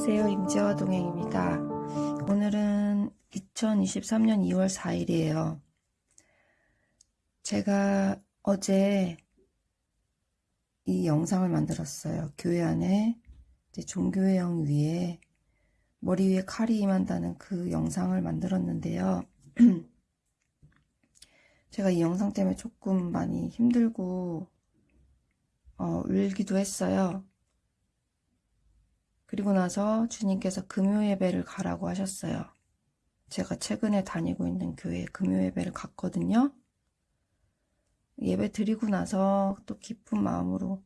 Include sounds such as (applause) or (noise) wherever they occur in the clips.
안녕하세요. 임재화 동행입니다. 오늘은 2023년 2월 4일이에요. 제가 어제 이 영상을 만들었어요. 교회 안에 종교회영 위에 머리 위에 칼이 임한다는 그 영상을 만들었는데요. (clears throat) 제가 이 영상 때문에 조금 많이 힘들고 어, 울기도 했어요. 그리고 나서 주님께서 금요 예배를 가라고 하셨어요. 제가 최근에 다니고 있는 교회에 금요 예배를 갔거든요. 예배 드리고 나서 또 기쁜 마음으로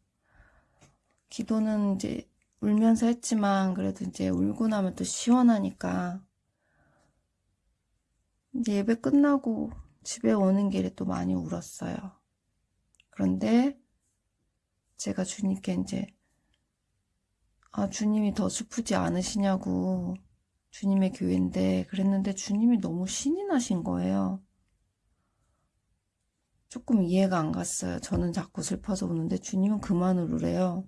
기도는 이제 울면서 했지만 그래도 이제 울고 나면 또 시원하니까 예배 끝나고 집에 오는 길에 또 많이 울었어요. 그런데 제가 주님께 이제 아, 주님이 더 슬프지 않으시냐고 주님의 교회인데 그랬는데 주님이 너무 신이 나신 거예요. 조금 이해가 안 갔어요. 저는 자꾸 슬퍼서 우는데 주님은 그만 울으래요.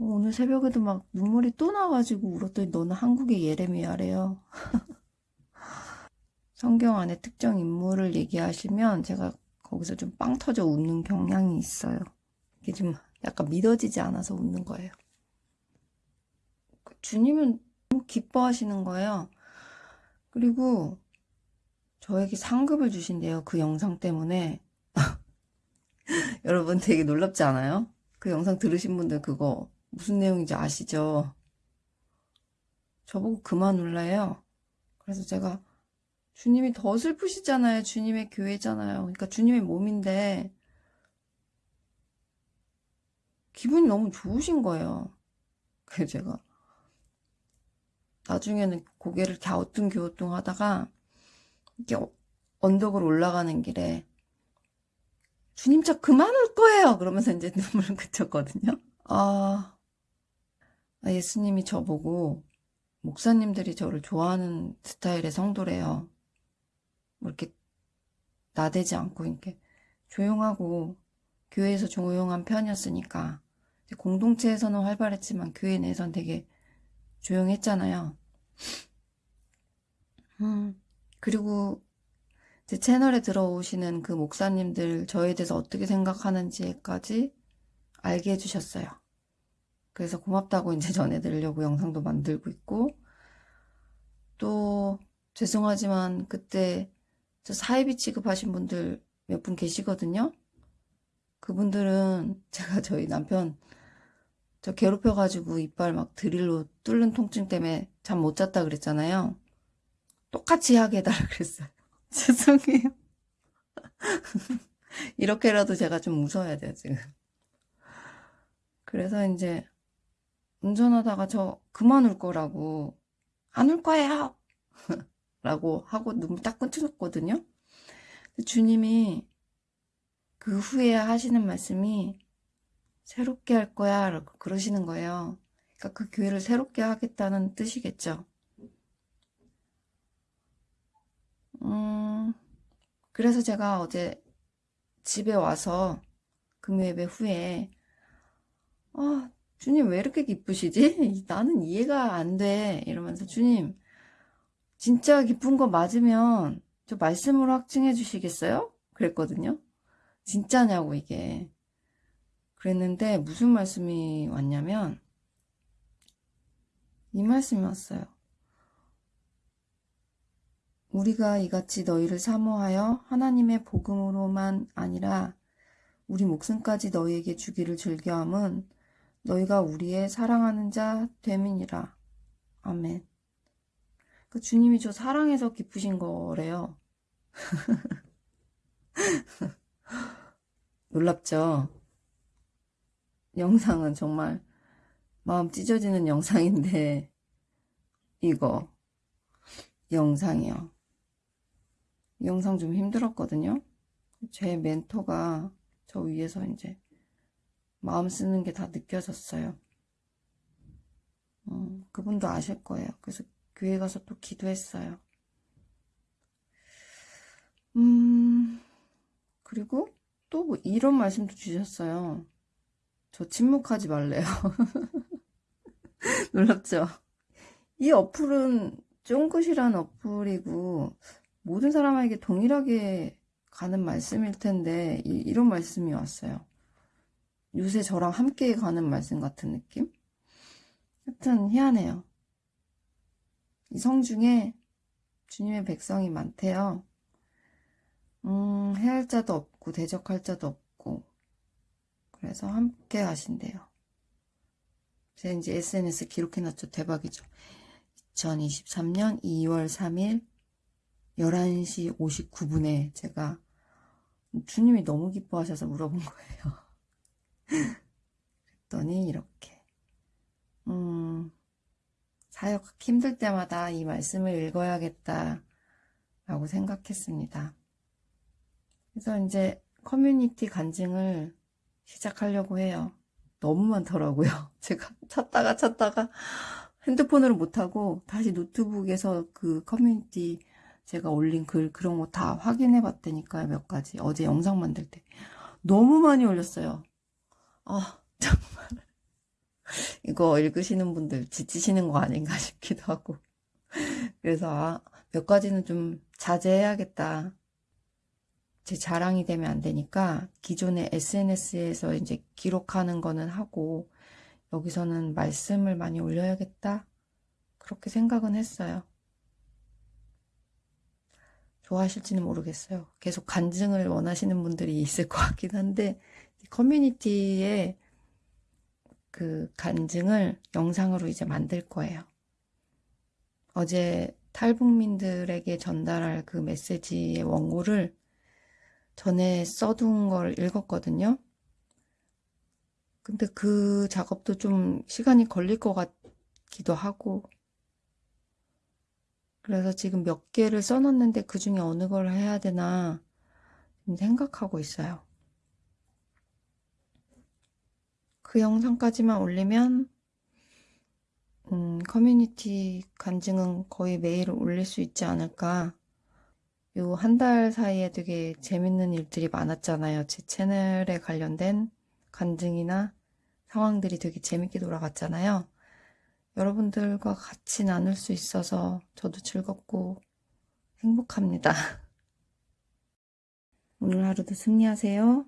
오늘 새벽에도 막 눈물이 또 나가지고 울었더니 너는 한국의 예레미야래요. (laughs) 성경 안에 특정 인물을 얘기하시면 제가 거기서 좀 빵 터져 웃는 경향이 있어요. 이게 좀 약간 믿어지지 않아서 웃는 거예요. 주님은 너무 기뻐하시는 거예요. 그리고 저에게 상급을 주신대요. 그 영상 때문에. (laughs) 여러분 되게 놀랍지 않아요? 그 영상 들으신 분들 그거 무슨 내용인지 아시죠? 저보고 그만 울래요. 그래서 제가 주님이 더 슬프시잖아요. 주님의 교회잖아요. 그러니까 주님의 몸인데 기분이 너무 좋으신 거예요. 그래서 제가 나중에는 고개를 갸우뚱갸우뚱 하다가 이렇게 언덕을 올라가는 길에 주님 저 그만 올 거예요. 그러면서 이제 (laughs) 눈물을 그쳤거든요. 아, 아 예수님이 저보고 목사님들이 저를 좋아하는 스타일의 성도래요. 뭐 이렇게 나대지 않고 이렇게 조용하고 교회에서 조용한 편이었으니까 공동체에서는 활발했지만 교회 내에서는 되게 조용했잖아요. 음, 그리고 제 채널에 들어오시는 그 목사님들 저에 대해서 어떻게 생각하는지까지 알게 해주셨어요. 그래서 고맙다고 이제 전해드리려고 영상도 만들고 있고 또 죄송하지만 그때 저 사이비 취급하신 분들 몇 분 계시거든요. 그분들은 (laughs) 제가 저희 남편 저 괴롭혀가지고 이빨 막 드릴로 뚫는 통증 때문에 잠 못 잤다 그랬잖아요. 똑같이 하게 해달라 (laughs) 그랬어요. (laughs) 죄송해요. (laughs) 이렇게라도 제가 좀 웃어야 돼요, 지금. 그래서 이제 운전하다가 저 그만 울 거라고 안 울 거예요! 라고 하고 눈물 딱 끊쳐졌거든요. 주님이 그 후에 하시는 말씀이 새롭게 할 거야 라고 그러시는 거예요. 그러니까 그 교회를 새롭게 하겠다는 뜻이겠죠. 음, 그래서 제가 어제 집에 와서 금요예배 후에 아 주님 왜 이렇게 기쁘시지? (laughs) 나는 이해가 안 돼. 이러면서 주님 진짜 기쁜 거 맞으면 저 말씀으로 확증해 주시겠어요? 그랬거든요. 진짜냐고 이게. 그랬는데 무슨 말씀이 왔냐면 이 말씀이 왔어요. 우리가 이같이 너희를 사모하여 하나님의 복음으로만 아니라 우리 목숨까지 너희에게 주기를 즐겨함은 너희가 우리의 사랑하는 자 됨이니라. 아멘. 그 주님이 저 사랑해서 기쁘신 거래요. (laughs) 놀랍죠? 영상은 정말 마음 찢어지는 영상인데 이거 영상이요. 이 영상 좀 힘들었거든요. 제 멘토가 저 위에서 이제 마음 쓰는 게 다 느껴졌어요. 음, 그분도 아실 거예요. 그래서 교회 가서 또 기도했어요. 음, 그리고 또 뭐 이런 말씀도 주셨어요. 저 침묵하지 말래요. (laughs) 놀랍죠? 이 어플은 쫑긋이란 어플이고 모든 사람에게 동일하게 가는 말씀일 텐데 이, 런 말씀이 왔어요. 요새 저랑 함께 가는 말씀 같은 느낌? 하여튼 희한해요. 이 성 중에 주님의 백성이 많대요. 음, 해할 자도 없고 대적할 자도 없고 그래서 함께 하신대요. 제가 이제 SNS 기록해놨죠. 대박이죠. 2023년 2월 3일 11시 59분에 제가 주님이 너무 기뻐하셔서 물어본 거예요. (laughs) 그랬더니 이렇게 음, 사역 힘들 때마다 이 말씀을 읽어야겠다 라고 생각했습니다. 그래서 이제 커뮤니티 간증을 시작하려고 해요. 너무 많더라고요. (laughs) 제가 찾다가 찾다가 핸드폰으로 못하고 다시 노트북에서 그 커뮤니티 제가 올린 글 그런 거 다 확인해 봤다니까요. 몇 가지. 어제 영상 만들 때. 너무 많이 올렸어요. 아, (laughs) 정말. 이거 읽으시는 분들 지치시는 거 아닌가 (laughs) 싶기도 하고. 그래서 아, 몇 가지는 좀 자제해야겠다. 제 자랑이 되면 안 되니까 기존의 SNS에서 이제 기록하는 거는 하고 여기서는 말씀을 많이 올려야겠다. 그렇게 생각은 했어요. 좋아하실지는 모르겠어요. 계속 간증을 원하시는 분들이 있을 것 같긴 한데 커뮤니티에 그 간증을 영상으로 이제 만들 거예요. 어제 탈북민들에게 전달할 그 메시지의 원고를 전에 써둔 걸 읽었거든요. 근데 그 작업도 좀 시간이 걸릴 것 같기도 하고 그래서 지금 몇 개를 써놨는데 그 중에 어느 걸 해야 되나 생각하고 있어요. 그 영상까지만 올리면 음, 커뮤니티 간증은 거의 매일 올릴 수 있지 않을까. 요 한 달 사이에 되게 재밌는 일들이 많았잖아요. 제 채널에 관련된 간증이나 상황들이 되게 재밌게 돌아갔잖아요. 여러분들과 같이 나눌 수 있어서 저도 즐겁고 행복합니다. (laughs) 오늘 하루도 승리하세요.